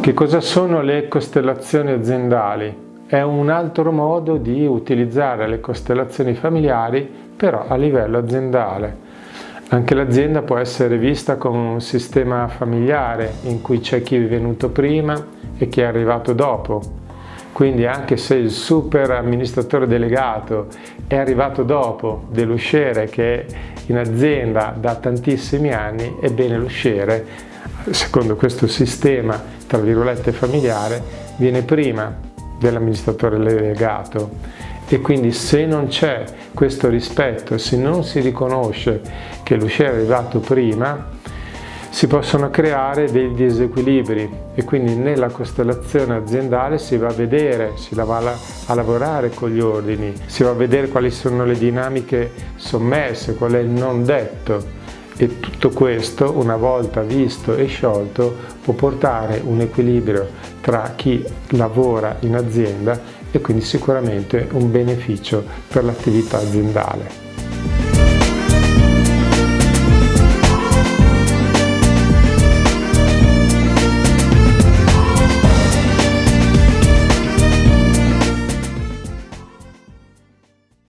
Che cosa sono le costellazioni aziendali? È un altro modo di utilizzare le costellazioni familiari però a livello aziendale. Anche l'azienda può essere vista come un sistema familiare in cui c'è chi è venuto prima e chi è arrivato dopo. Quindi anche se il super amministratore delegato è arrivato dopo dell'usciere che è in azienda da tantissimi anni, ebbene l'usciere, secondo questo sistema, tra virgolette familiare, viene prima dell'amministratore delegato. E quindi se non c'è questo rispetto, se non si riconosce che l'usciere è arrivato prima, si possono creare dei disequilibri. E quindi nella costellazione aziendale si va a vedere, si va a lavorare con gli ordini, si va a vedere quali sono le dinamiche sommesse, qual è il non detto e tutto questo una volta visto e sciolto può portare un equilibrio tra chi lavora in azienda e quindi sicuramente un beneficio per l'attività aziendale.